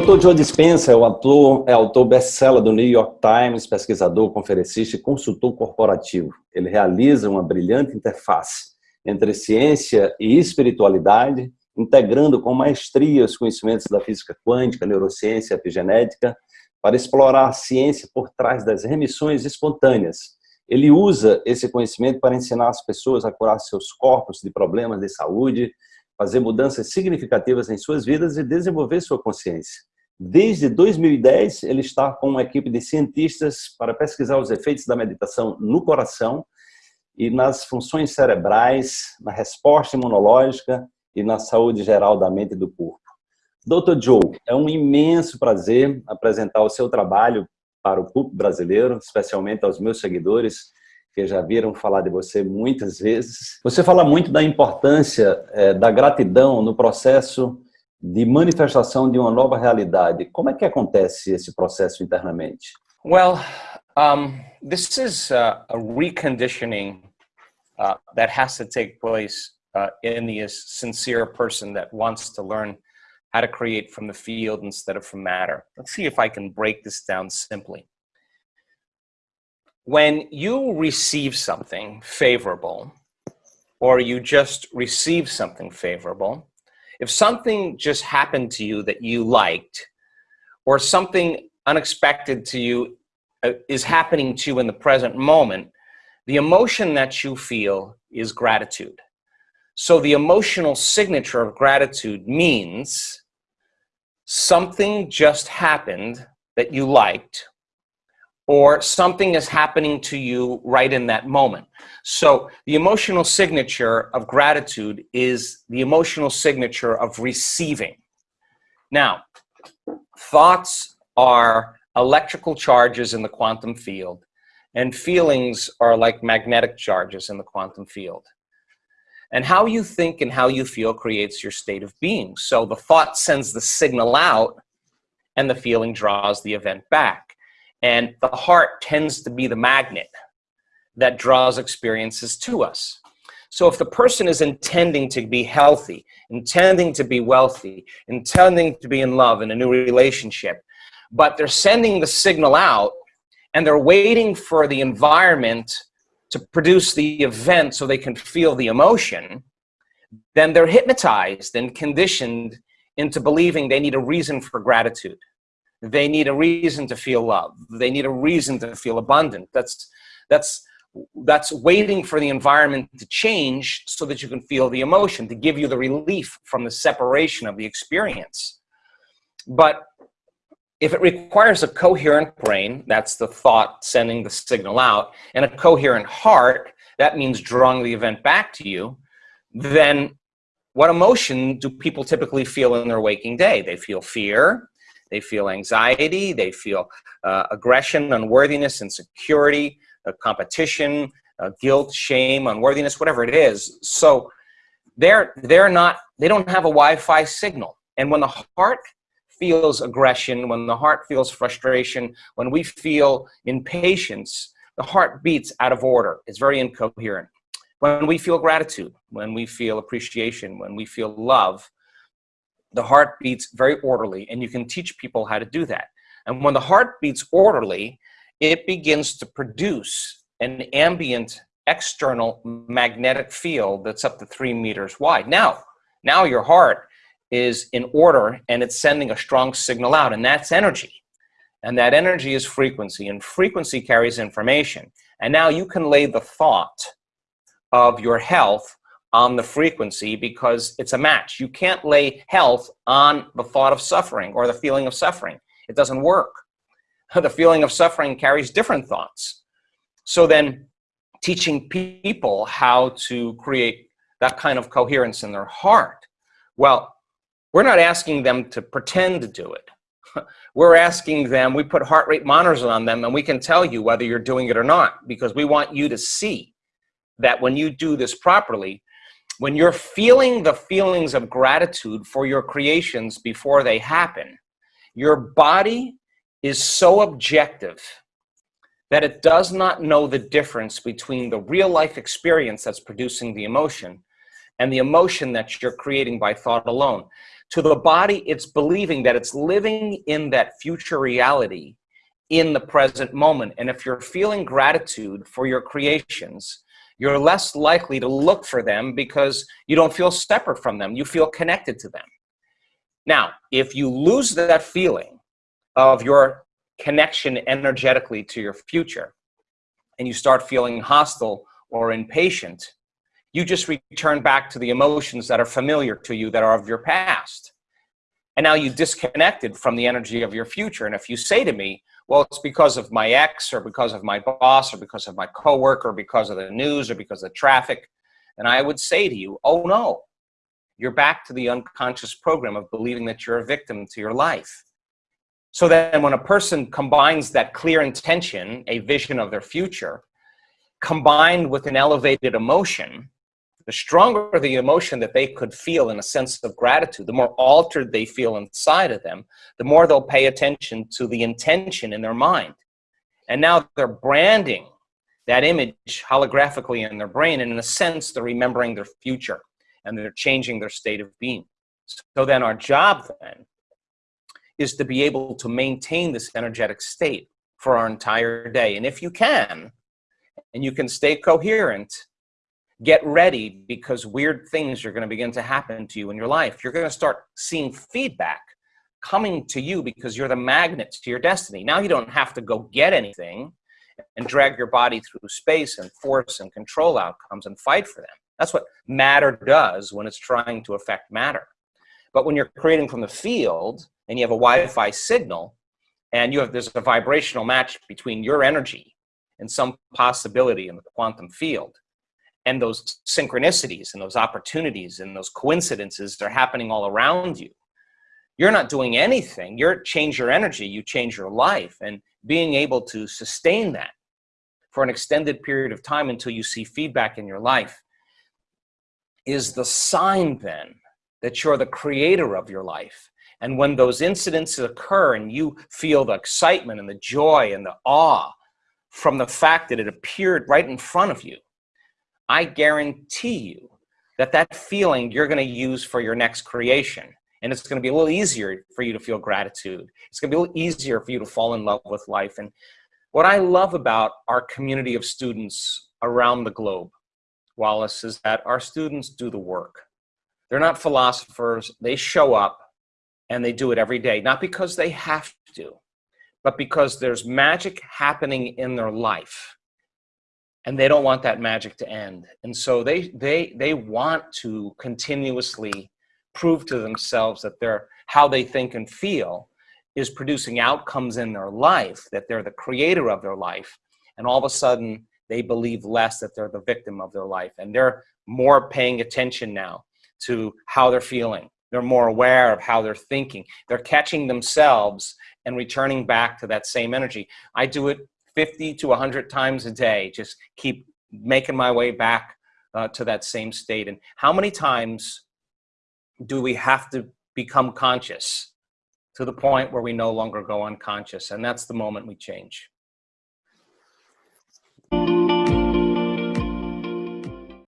Dr. Joe Dispenza é, o autor, é autor best-seller do New York Times, pesquisador, conferencista e consultor corporativo. Ele realiza uma brilhante interface entre ciência e espiritualidade, integrando com maestria os conhecimentos da física quântica, neurociência e epigenética, para explorar a ciência por trás das remissões espontâneas. Ele usa esse conhecimento para ensinar as pessoas a curar seus corpos de problemas de saúde, fazer mudanças significativas em suas vidas e desenvolver sua consciência. Desde 2010, ele está com uma equipe de cientistas para pesquisar os efeitos da meditação no coração e nas funções cerebrais, na resposta imunológica e na saúde geral da mente e do corpo. Dr. Joe, é um imenso prazer apresentar o seu trabalho para o público brasileiro, especialmente aos meus seguidores, que já viram falar de você muitas vezes. Você fala muito da importância é, da gratidão no processo de manifestação de uma nova realidade. Como é que acontece esse processo internamente? Well, um, this is a, a reconditioning uh, that has to take place uh, in the sincere person that wants to learn how to create from the field instead of from matter. Let's see if I can break this down simply. When you receive something favorable, or you just receive something favorable, if something just happened to you that you liked, or something unexpected to you uh, is happening to you in the present moment, the emotion that you feel is gratitude. So the emotional signature of gratitude means something just happened that you liked or something is happening to you right in that moment. So the emotional signature of gratitude is the emotional signature of receiving. Now, thoughts are electrical charges in the quantum field and feelings are like magnetic charges in the quantum field. And how you think and how you feel creates your state of being. So the thought sends the signal out and the feeling draws the event back. And the heart tends to be the magnet that draws experiences to us. So if the person is intending to be healthy, intending to be wealthy, intending to be in love in a new relationship, but they're sending the signal out and they're waiting for the environment to produce the event so they can feel the emotion, then they're hypnotized and conditioned into believing they need a reason for gratitude. They need a reason to feel love. They need a reason to feel abundant. That's, that's, that's waiting for the environment to change so that you can feel the emotion, to give you the relief from the separation of the experience. But if it requires a coherent brain, that's the thought sending the signal out, and a coherent heart, that means drawing the event back to you, then what emotion do people typically feel in their waking day? They feel fear, they feel anxiety, they feel uh, aggression, unworthiness, insecurity, uh, competition, uh, guilt, shame, unworthiness, whatever it is. So they're, they're not, they don't have a Wi-Fi signal. And when the heart feels aggression, when the heart feels frustration, when we feel impatience, the heart beats out of order. It's very incoherent. When we feel gratitude, when we feel appreciation, when we feel love, the heart beats very orderly and you can teach people how to do that. And when the heart beats orderly, it begins to produce an ambient external magnetic field that's up to three meters wide. Now, now your heart is in order and it's sending a strong signal out and that's energy. And that energy is frequency and frequency carries information. And now you can lay the thought of your health on the frequency because it's a match. You can't lay health on the thought of suffering or the feeling of suffering. It doesn't work. The feeling of suffering carries different thoughts. So then teaching people how to create that kind of coherence in their heart. Well, we're not asking them to pretend to do it. We're asking them, we put heart rate monitors on them and we can tell you whether you're doing it or not because we want you to see that when you do this properly, when you're feeling the feelings of gratitude for your creations before they happen, your body is so objective that it does not know the difference between the real life experience that's producing the emotion and the emotion that you're creating by thought alone. To the body, it's believing that it's living in that future reality in the present moment. And if you're feeling gratitude for your creations, you're less likely to look for them because you don't feel separate from them. You feel connected to them. Now, if you lose that feeling of your connection energetically to your future and you start feeling hostile or impatient, you just return back to the emotions that are familiar to you that are of your past. And now you disconnected from the energy of your future. And if you say to me, well, it's because of my ex or because of my boss or because of my coworker, or because of the news or because of the traffic, and I would say to you, oh no, you're back to the unconscious program of believing that you're a victim to your life. So then when a person combines that clear intention, a vision of their future, combined with an elevated emotion, the stronger the emotion that they could feel in a sense of gratitude, the more altered they feel inside of them, the more they'll pay attention to the intention in their mind. And now they're branding that image holographically in their brain, and in a sense, they're remembering their future and they're changing their state of being. So then our job then is to be able to maintain this energetic state for our entire day. And if you can, and you can stay coherent, get ready because weird things are going to begin to happen to you in your life. You're going to start seeing feedback coming to you because you're the magnet to your destiny. Now you don't have to go get anything and drag your body through space and force and control outcomes and fight for them. That's what matter does when it's trying to affect matter. But when you're creating from the field and you have a Wi-Fi signal and you have there's a vibrational match between your energy and some possibility in the quantum field, and those synchronicities and those opportunities and those coincidences are happening all around you. You're not doing anything. You're change your energy, you change your life, and being able to sustain that for an extended period of time until you see feedback in your life is the sign then that you're the creator of your life. And when those incidents occur and you feel the excitement and the joy and the awe from the fact that it appeared right in front of you, I guarantee you that that feeling you're going to use for your next creation. And it's going to be a little easier for you to feel gratitude. It's going to be a little easier for you to fall in love with life. And what I love about our community of students around the globe, Wallace, is that our students do the work. They're not philosophers. They show up and they do it every day, not because they have to, but because there's magic happening in their life and they don't want that magic to end. And so they, they, they want to continuously prove to themselves that they're, how they think and feel is producing outcomes in their life, that they're the creator of their life. And all of a sudden, they believe less that they're the victim of their life. And they're more paying attention now to how they're feeling. They're more aware of how they're thinking. They're catching themselves and returning back to that same energy. I do it 50 to 100 times a day, just keep making my way back uh, to that same state. And how many times do we have to become conscious to the point where we no longer go unconscious? And that's the moment we change.